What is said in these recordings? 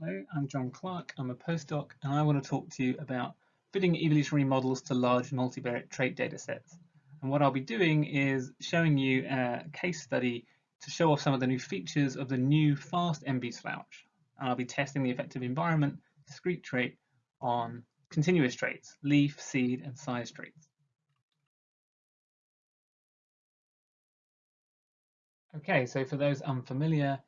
Hello, I'm John Clark. I'm a postdoc and I want to talk to you about fitting evolutionary models to large multivariate trait datasets. And what I'll be doing is showing you a case study to show off some of the new features of the new fast mvSLOUCH. And I'll be testing the effective environment discrete trait on continuous traits, leaf, seed, and size traits. Okay, so for those unfamiliar,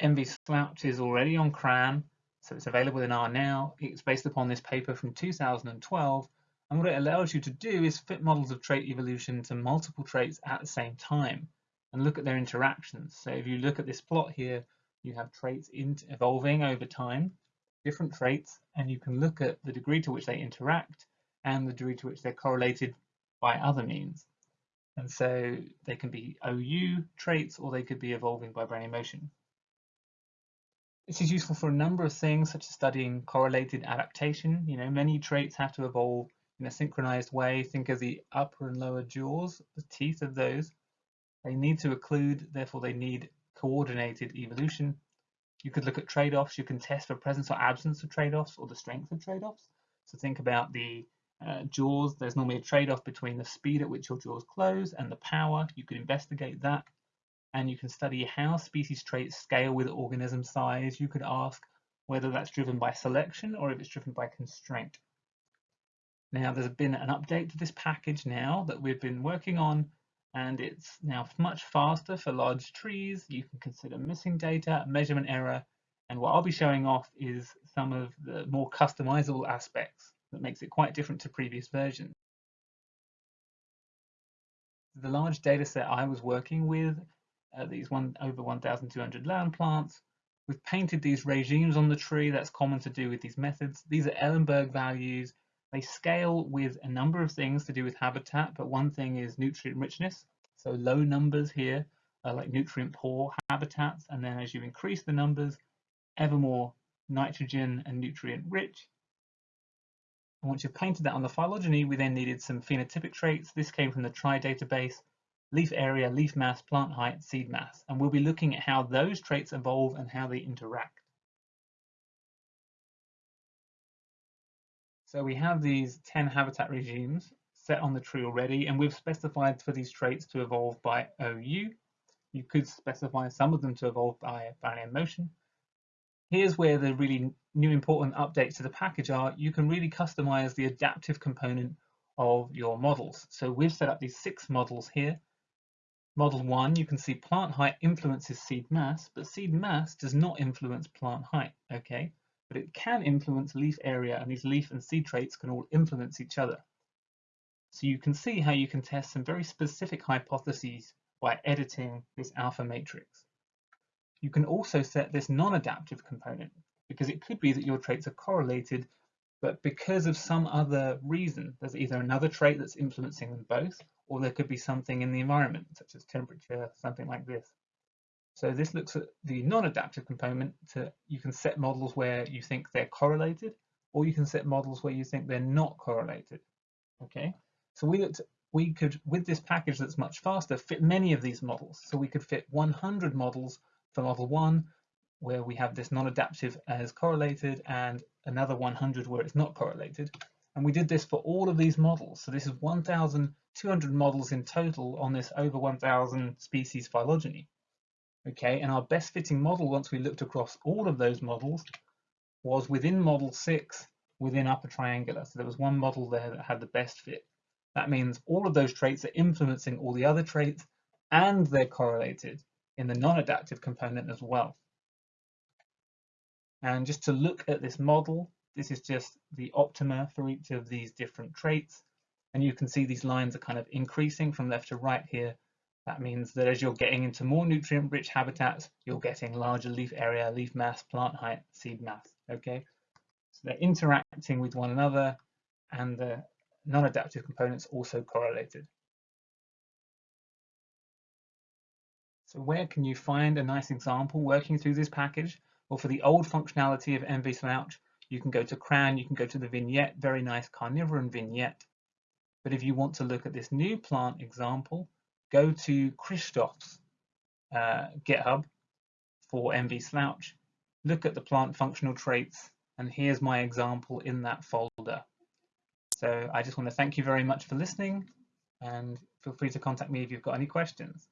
mvSLOUCH is already on CRAN, so it's available in R now. It's based upon this paper from 2012, and what it allows you to do is fit models of trait evolution to multiple traits at the same time and look at their interactions. So if you look at this plot here, you have traits evolving over time, different traits, and you can look at the degree to which they interact and the degree to which they're correlated by other means. And so they can be OU traits or they could be evolving by Brownian motion. This is useful for a number of things, such as studying correlated adaptation. You know, many traits have to evolve in a synchronized way. Think of the upper and lower jaws, the teeth of those. They need to occlude, therefore they need coordinated evolution. You could look at trade-offs. You can test for presence or absence of trade-offs or the strength of trade-offs. So think about the uh, jaws. There's normally a trade-off between the speed at which your jaws close and the power. You could investigate that and you can study how species traits scale with organism size. You could ask whether that's driven by selection or if it's driven by constraint. Now there's been an update to this package now that we've been working on and it's now much faster for large trees. You can consider missing data, measurement error, and what I'll be showing off is some of the more customizable aspects that makes it quite different to previous versions. The large data set I was working with uh, these one over 1,200 land plants. We've painted these regimes on the tree. That's common to do with these methods. These are Ellenberg values. They scale with a number of things to do with habitat, but one thing is nutrient richness. So low numbers here are like nutrient poor habitats. And then as you increase the numbers, ever more nitrogen and nutrient rich. And once you've painted that on the phylogeny, we then needed some phenotypic traits. This came from the TRY database leaf area, leaf mass, plant height, seed mass, and we'll be looking at how those traits evolve and how they interact. So we have these 10 habitat regimes set on the tree already, and we've specified for these traits to evolve by OU. You could specify some of them to evolve by Brownian motion. Here's where the really new important updates to the package are. You can really customize the adaptive component of your models. So we've set up these six models here Model 1, you can see plant height influences seed mass, but seed mass does not influence plant height, okay? But it can influence leaf area, and these leaf and seed traits can all influence each other. So you can see how you can test some very specific hypotheses by editing this alpha matrix. You can also set this non-adaptive component, because it could be that your traits are correlated, but because of some other reason, there's either another trait that's influencing them both, or there could be something in the environment, such as temperature, something like this. So this looks at the non-adaptive component to, you can set models where you think they're correlated, or you can set models where you think they're not correlated. Okay, so we looked, we could, with this package that's much faster, fit many of these models. So we could fit 100 models for model one, where we have this non-adaptive as correlated, and another 100 where it's not correlated. And we did this for all of these models. So this is 1,200 models in total on this over 1,000 species phylogeny. Okay, and our best fitting model, once we looked across all of those models, was within model six, within upper triangular. So there was one model there that had the best fit. That means all of those traits are influencing all the other traits and they're correlated in the non-adaptive component as well. And just to look at this model, this is just the optima for each of these different traits. And you can see these lines are kind of increasing from left to right here. That means that as you're getting into more nutrient-rich habitats, you're getting larger leaf area, leaf mass, plant height, seed mass, okay? So they're interacting with one another and the non-adaptive components also correlated. So where can you find a nice example working through this package? Well, for the old functionality of mvSLOUCH, you can go to CRAN, you can go to the vignette, very nice carnivoran vignette. But if you want to look at this new plant example, go to Christoph's uh, GitHub for mvSLOUCH, look at the plant functional traits, and here's my example in that folder. So I just want to thank you very much for listening and feel free to contact me if you've got any questions.